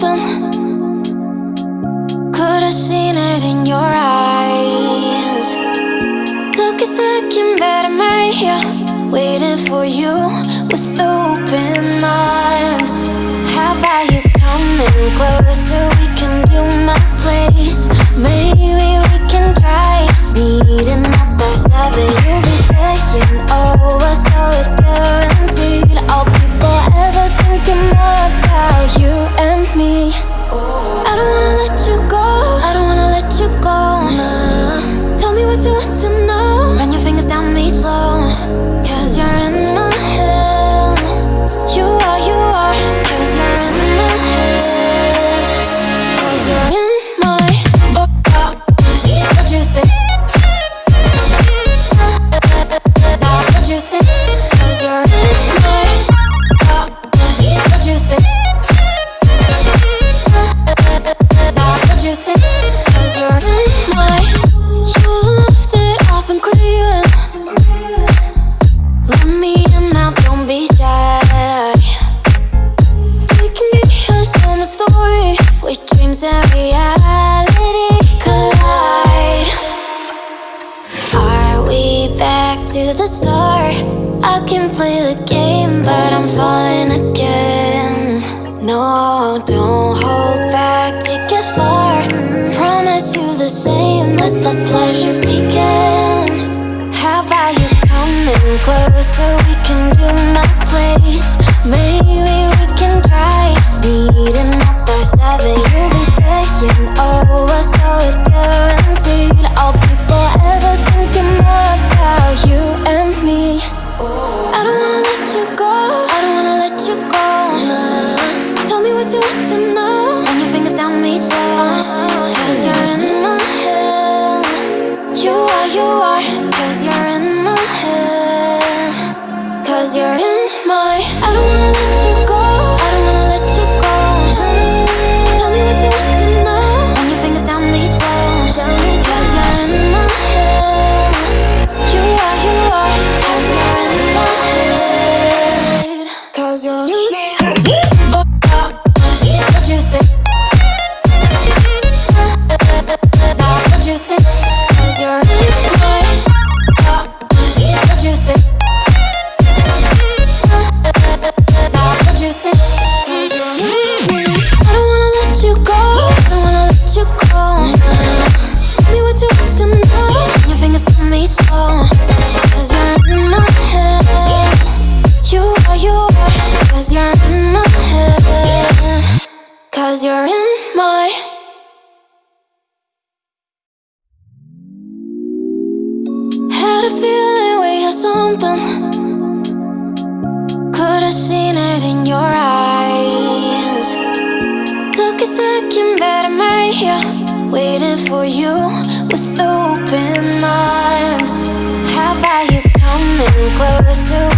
something. Could have seen it in your eyes. Took a second, but I'm right here Waiting for you with open arms. How about you coming closer? We can do my place. Maybe closer.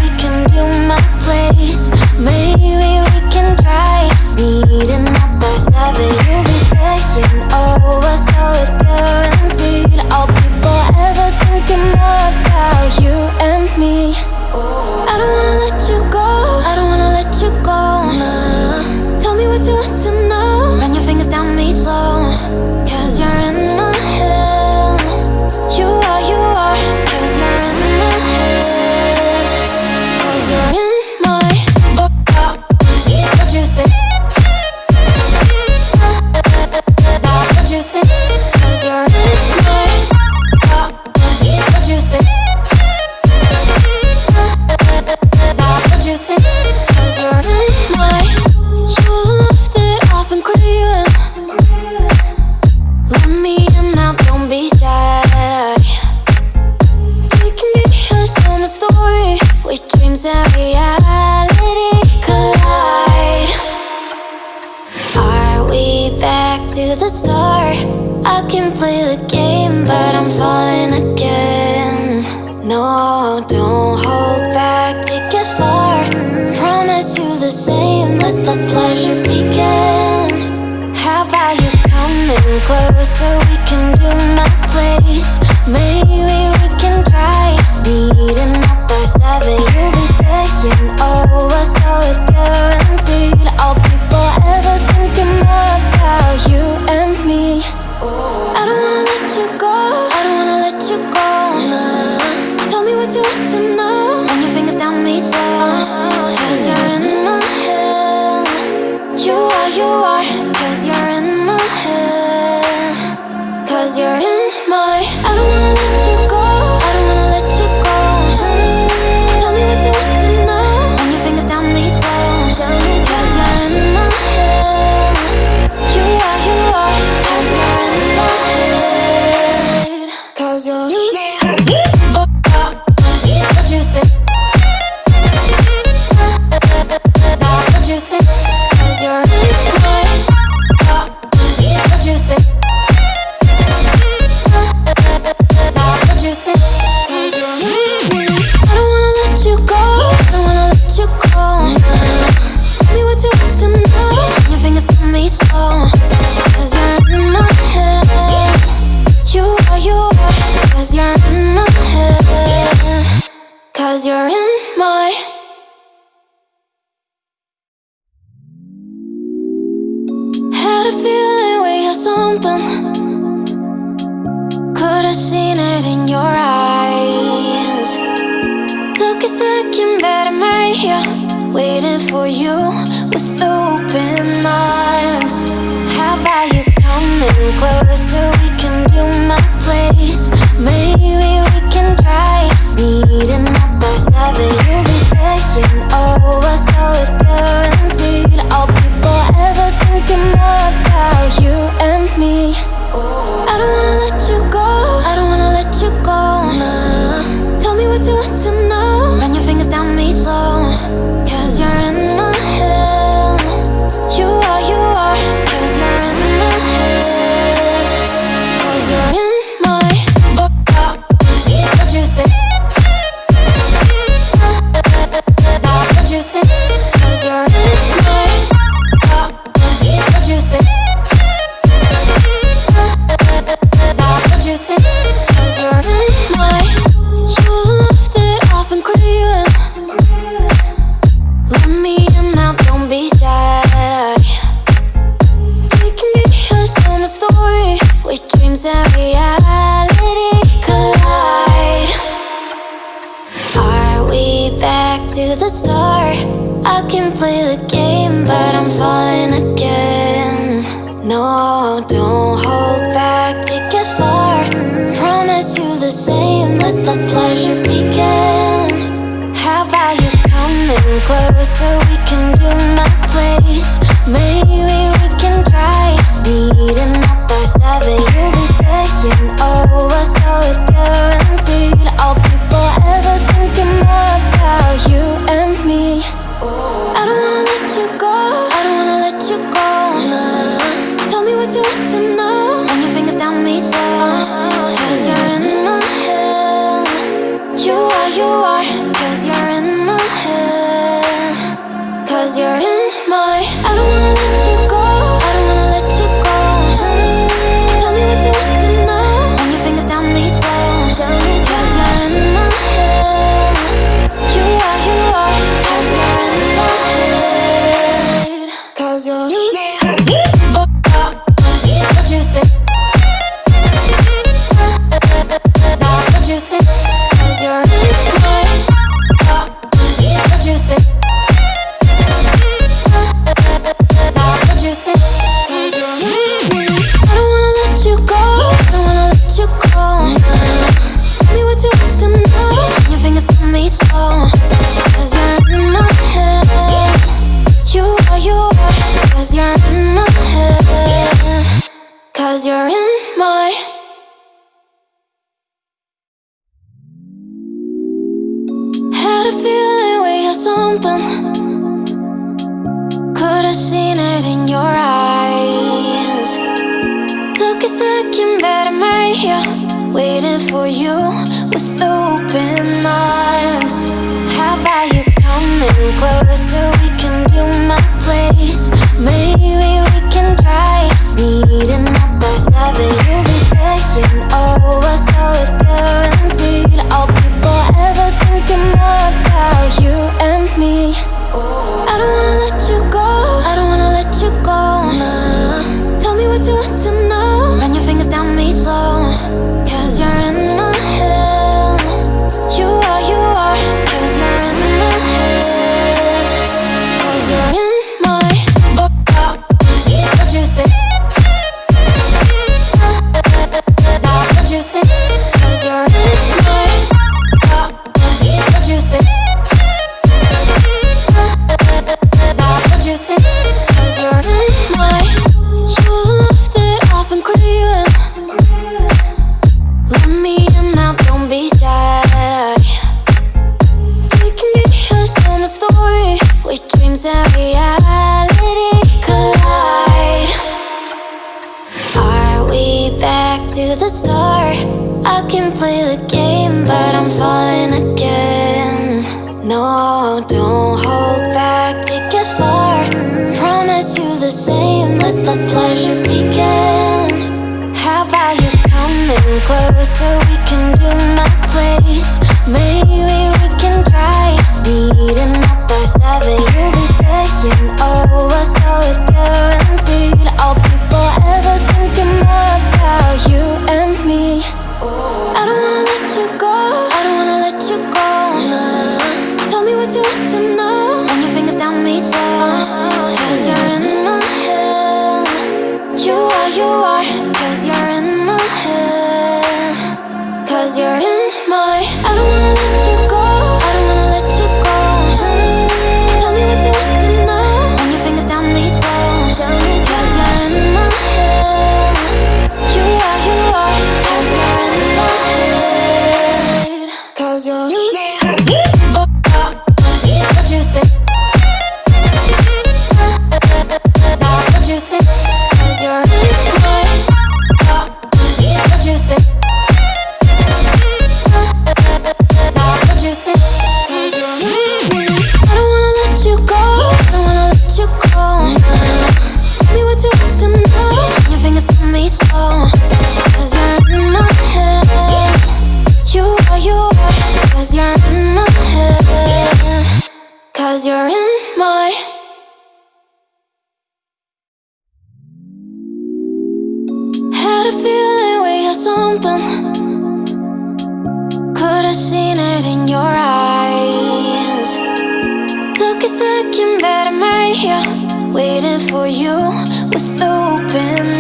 star I can play the game but I'm falling again. No, don't hold back, take it far. Promise you the same, let the pleasure begin. How about you coming closer, we can do my place. Maybe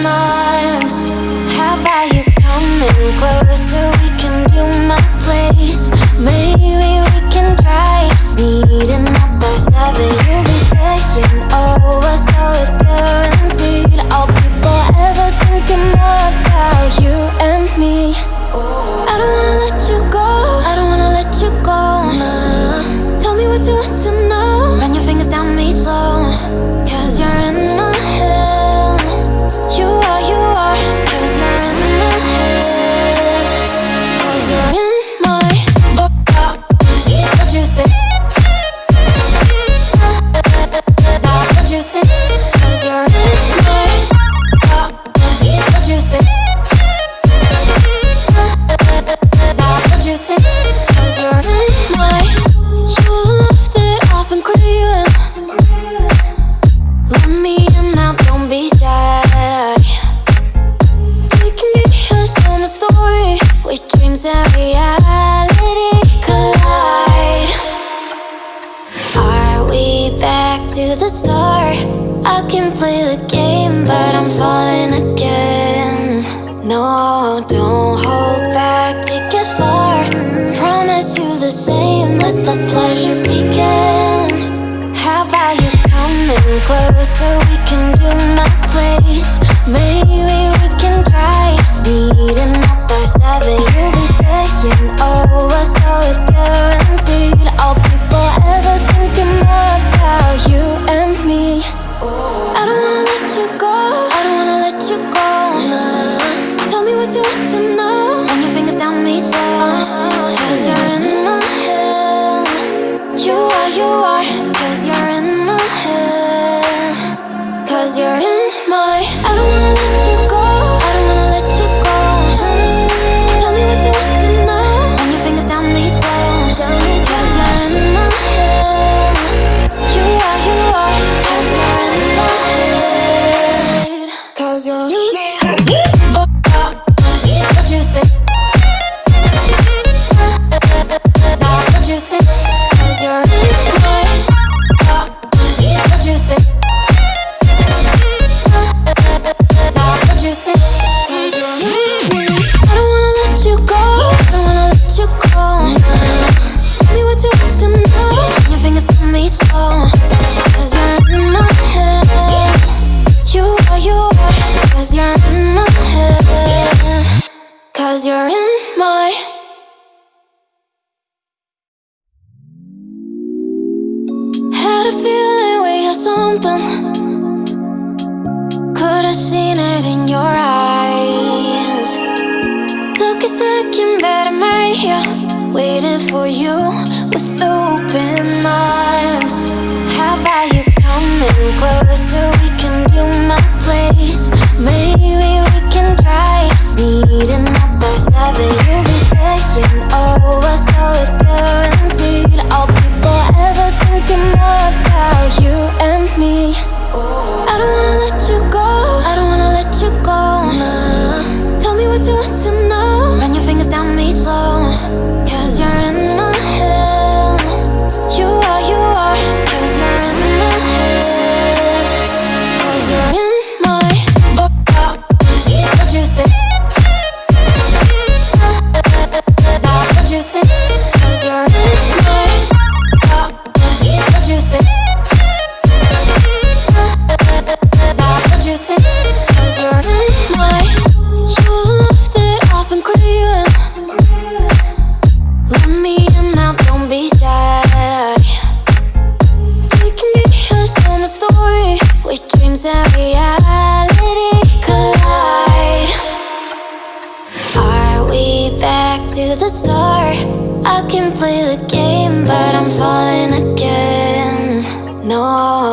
arms. How about you coming closer? We can do my place. Maybe we can try meeting up by seven.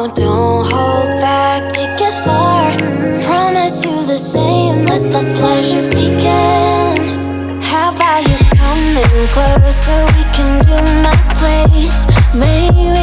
don't hold back, take it far. Promise you the same, let the pleasure begin. How about you coming closer, we can do my place. Maybe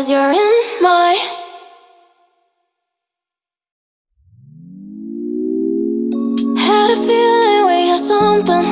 Cause you're in my Had a feeling we had something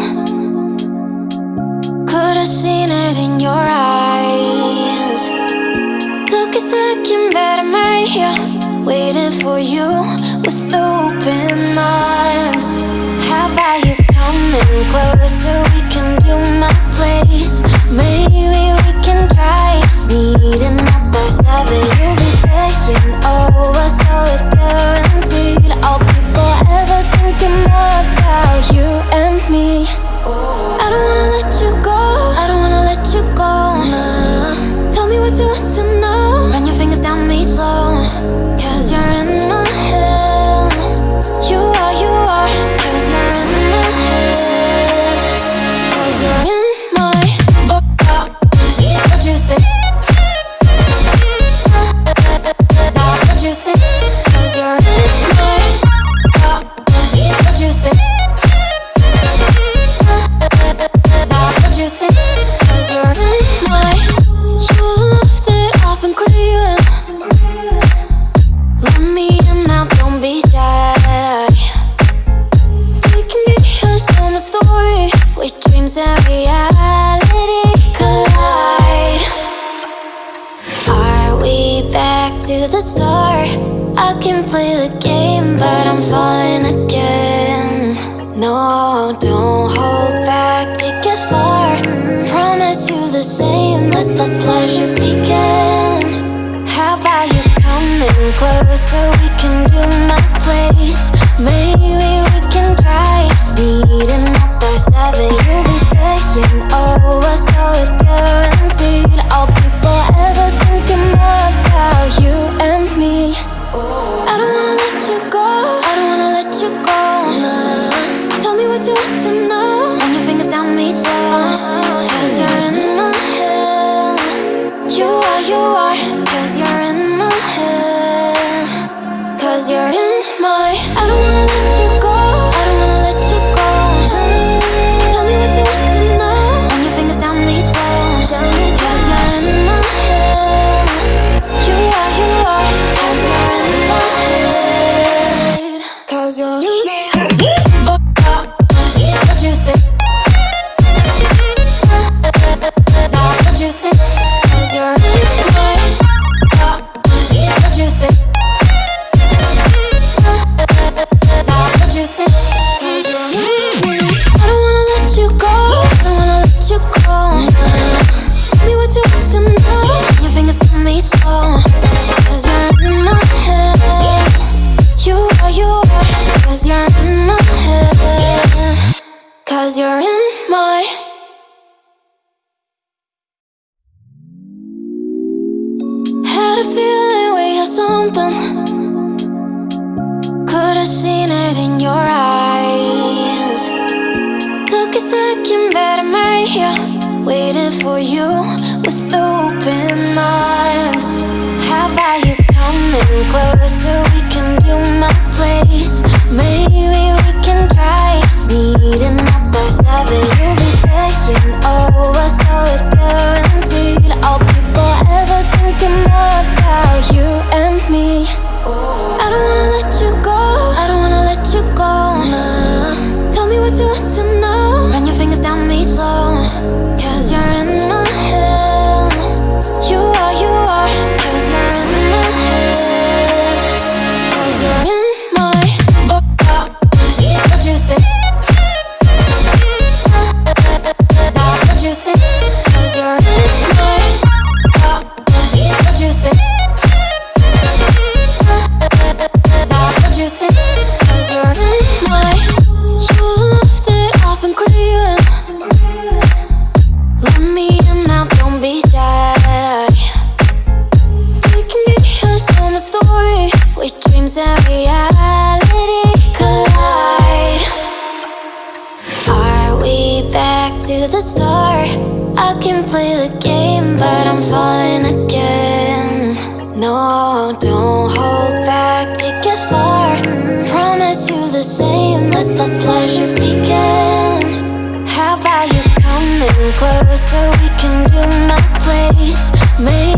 I'm at my heel, waiting for you with open arms. How about you coming closer? We can do my place. Maybe. to the star. I can play the game, but I'm falling again. No, don't hold back, take it far. Promise you the same, let the pleasure begin. How about you coming closer, we can do my place. Maybe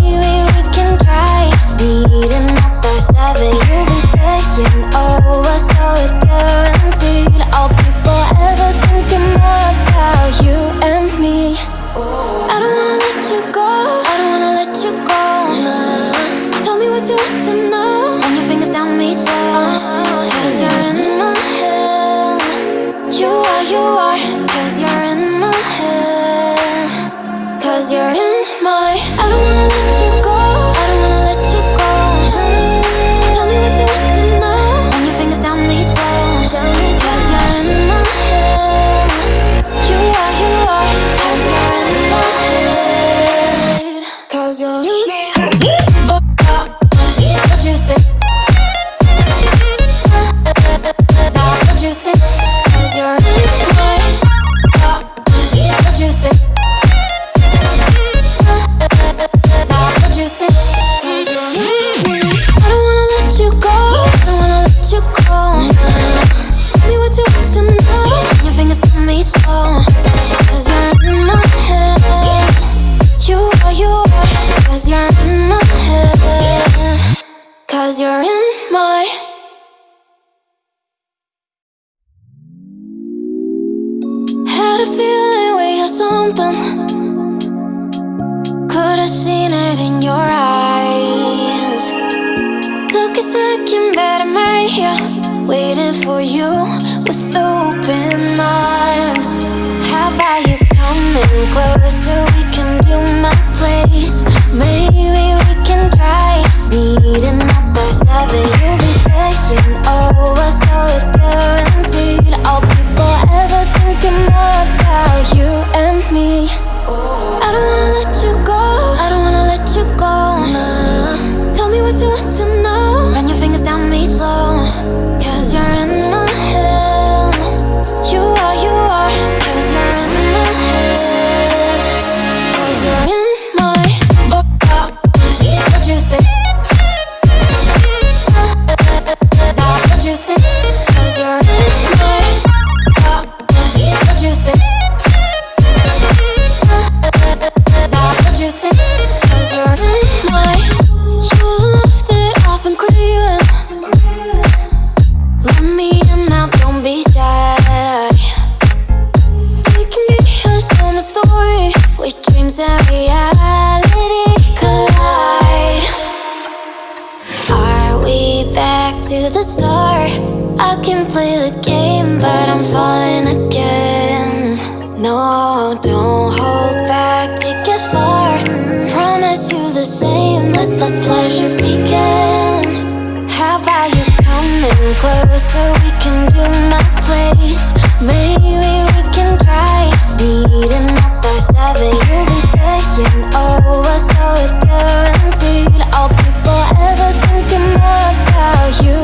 closer, we can do my place. Maybe we can try meeting up by seven. You'll be saying over, so it's guaranteed. I'll be forever thinking about you.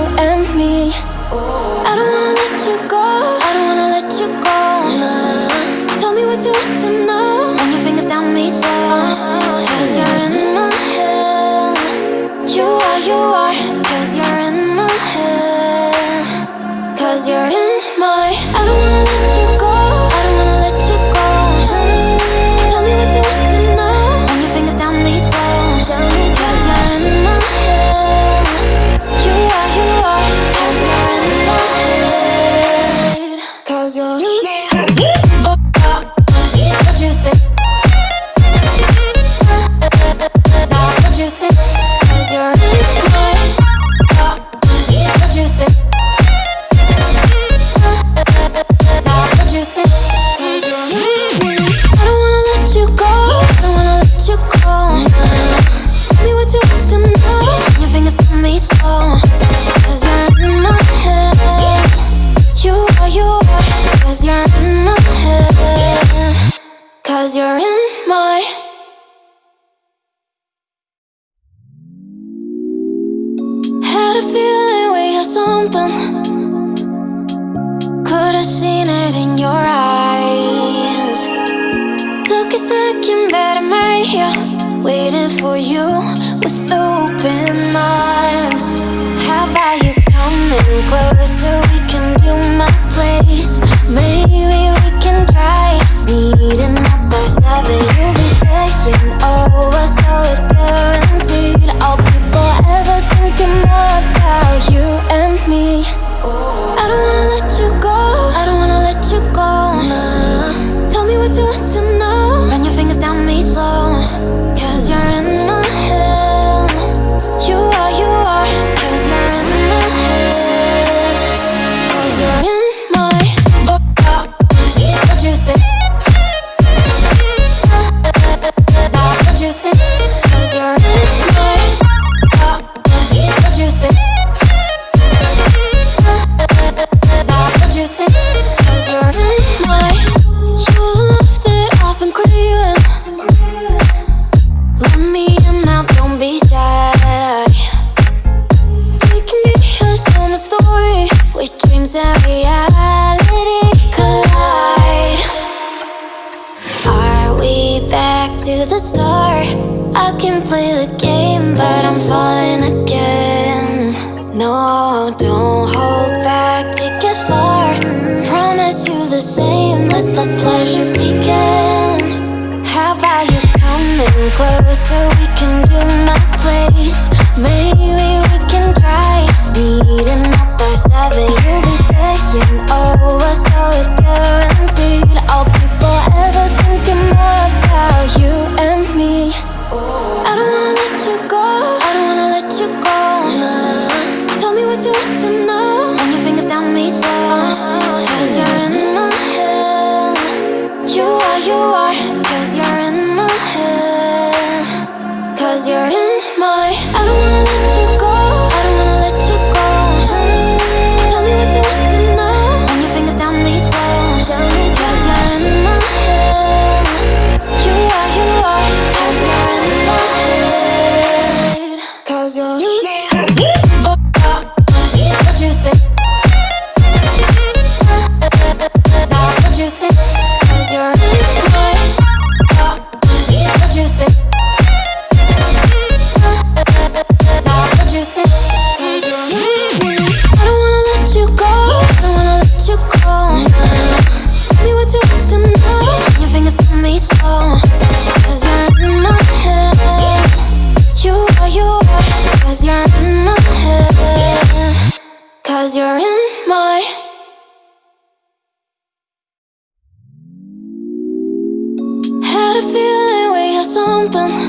a feeling we have something.